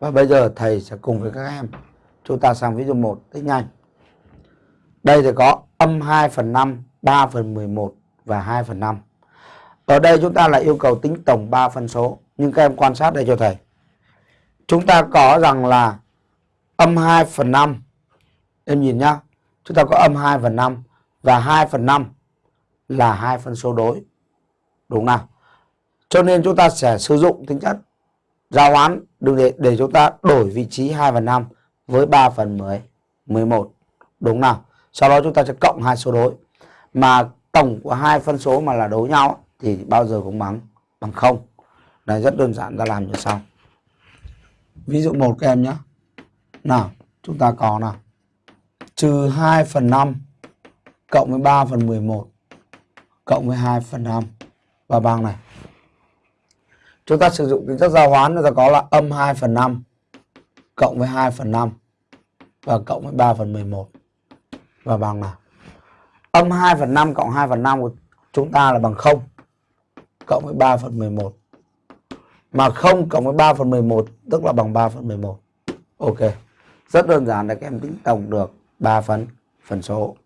Và bây giờ thầy sẽ cùng với các em chúng ta sang ví dụ 1 tích nhanh. Đây thì có âm 2 phần 5, 3 phần 11 và 2 phần 5. Ở đây chúng ta lại yêu cầu tính tổng 3 phân số. Nhưng các em quan sát đây cho thầy. Chúng ta có rằng là âm 2 phần 5. Em nhìn nhá. Chúng ta có âm 2 phần 5 và 2 phần 5 là hai phân số đối. Đúng nào? Cho nên chúng ta sẽ sử dụng tính chất giao hoán đừng để, để chúng ta đổi vị trí 2 phần 5 với 3 phần 10, 11. Đúng nào? Sau đó chúng ta sẽ cộng hai số đối. Mà tổng của hai phân số mà là đối nhau thì bao giờ cũng bằng bằng không Này rất đơn giản ta làm như sau. Ví dụ một các em nhé. Nào, chúng ta có nào. Trừ 2 phần 5 cộng với 3 phần 11 cộng với 2 phần 5 và bằng này. Chúng ta sử dụng tính chất giao hoán chúng ta có là âm 2 phần 5 cộng với 2 phần 5 và cộng với 3 phần 11 và bằng là Âm 2 phần 5 cộng 2 phần 5 của chúng ta là bằng 0 cộng với 3 phần 11. Mà 0 cộng với 3 phần 11 tức là bằng 3 phần 11. Ok. Rất đơn giản để các em tính tổng được 3 phần phần số.